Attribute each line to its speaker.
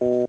Speaker 1: Oh!